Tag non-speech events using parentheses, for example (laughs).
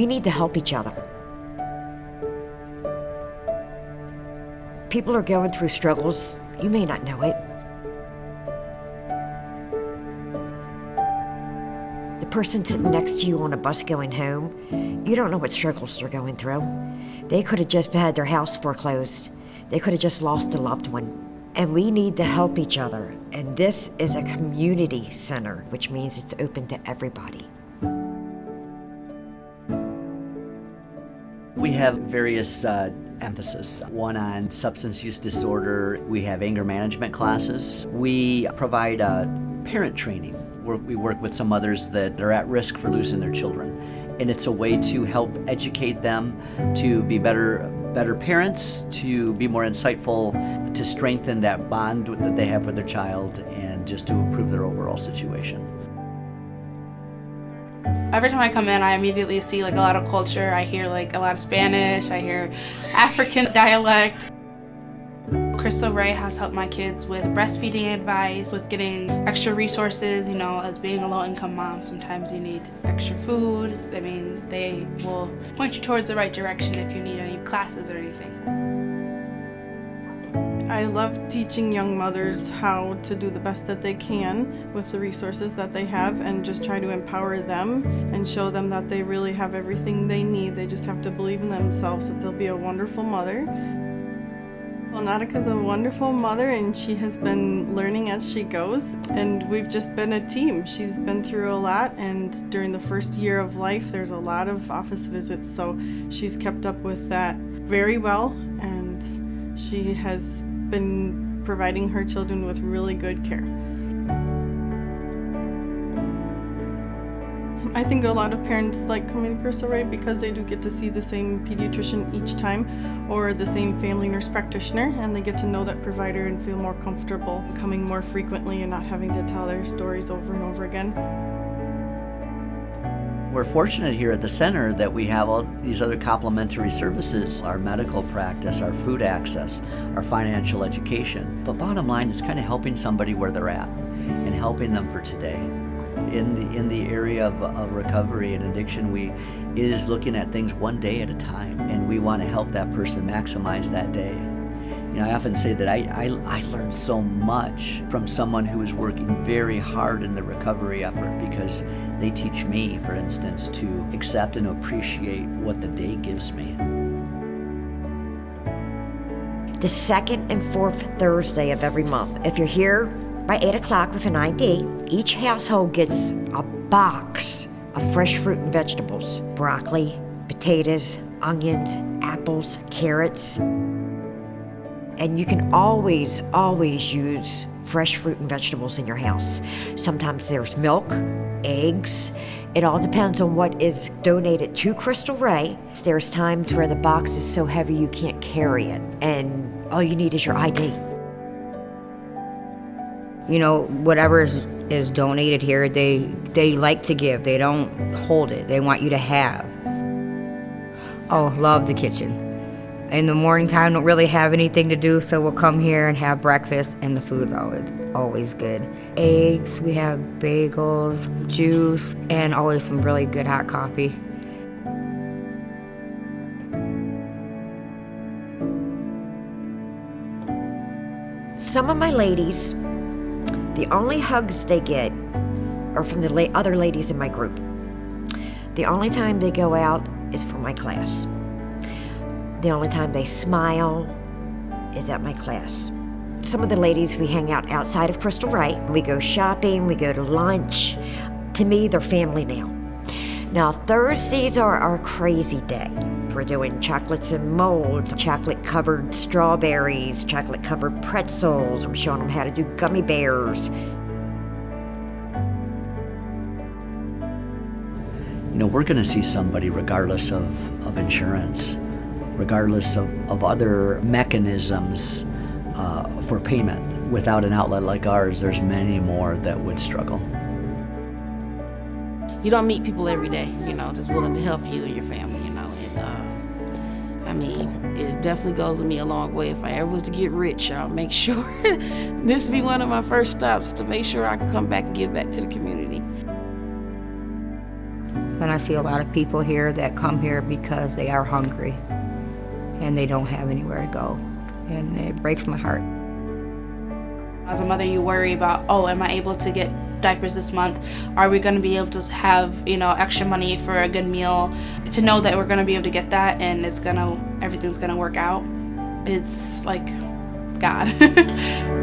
We need to help each other. People are going through struggles. You may not know it. The person sitting next to you on a bus going home, you don't know what struggles they're going through. They could have just had their house foreclosed. They could have just lost a loved one. And we need to help each other. And this is a community center, which means it's open to everybody. Have various uh, emphasis. One on substance use disorder. We have anger management classes. We provide uh, parent training we work with some mothers that are at risk for losing their children. And it's a way to help educate them to be better better parents, to be more insightful, to strengthen that bond that they have with their child, and just to improve their overall situation. Every time I come in, I immediately see like a lot of culture. I hear like a lot of Spanish, I hear African (laughs) dialect. Cristo Rey has helped my kids with breastfeeding advice, with getting extra resources, you know, as being a low-income mom, sometimes you need extra food. I mean, they will point you towards the right direction if you need any classes or anything. I love teaching young mothers how to do the best that they can with the resources that they have and just try to empower them and show them that they really have everything they need. They just have to believe in themselves that they'll be a wonderful mother. Well, Nautica's a wonderful mother and she has been learning as she goes and we've just been a team. She's been through a lot and during the first year of life there's a lot of office visits so she's kept up with that very well and she has been providing her children with really good care. I think a lot of parents like coming to Cristo Rey because they do get to see the same pediatrician each time or the same family nurse practitioner and they get to know that provider and feel more comfortable coming more frequently and not having to tell their stories over and over again. We're fortunate here at the center that we have all these other complementary services, our medical practice, our food access, our financial education. But bottom line is kind of helping somebody where they're at and helping them for today in the in the area of, of recovery and addiction we is looking at things one day at a time and we want to help that person maximize that day you know, I often say that I, I, I learned so much from someone who is working very hard in the recovery effort because they teach me, for instance, to accept and appreciate what the day gives me. The second and fourth Thursday of every month. If you're here by 8 o'clock with an ID, each household gets a box of fresh fruit and vegetables broccoli, potatoes, onions, apples, carrots. And you can always, always use fresh fruit and vegetables in your house. Sometimes there's milk, eggs. It all depends on what is donated to Cristo Rey. There's times where the box is so heavy you can't carry it, and all you need is your ID you know, whatever is, is donated here, they, they like to give. They don't hold it. They want you to have. Oh, love the kitchen. In the morning time, don't really have anything to do, so we'll come here and have breakfast, and the food's always always good. Eggs, we have bagels, juice, and always some really good hot coffee. Some of my ladies the only hugs they get are from the other ladies in my group. The only time they go out is for my class. The only time they smile is at my class. Some of the ladies, we hang out outside of Cristo Rey. We go shopping, we go to lunch. To me, they're family now. Now, Thursdays are our crazy day. We're doing chocolates and molds, chocolate covered strawberries, chocolate covered pretzels. I'm showing them how to do gummy bears. You know, we're going to see somebody regardless of, of insurance, regardless of, of other mechanisms uh, for payment. Without an outlet like ours, there's many more that would struggle you don't meet people every day, you know, just willing to help you and your family, you know. And uh, I mean, it definitely goes with me a long way. If I ever was to get rich, I'll make (laughs) sure this be one of my first stops to make sure I can come back and give back to the community. And I see a lot of people here that come here because they are hungry and they don't have anywhere to go. And it breaks my heart. As a mother, you worry about, oh, am I able to get diapers this month? Are we going to be able to have, you know, extra money for a good meal? To know that we're going to be able to get that and it's going to, everything's going to work out, it's like God. (laughs)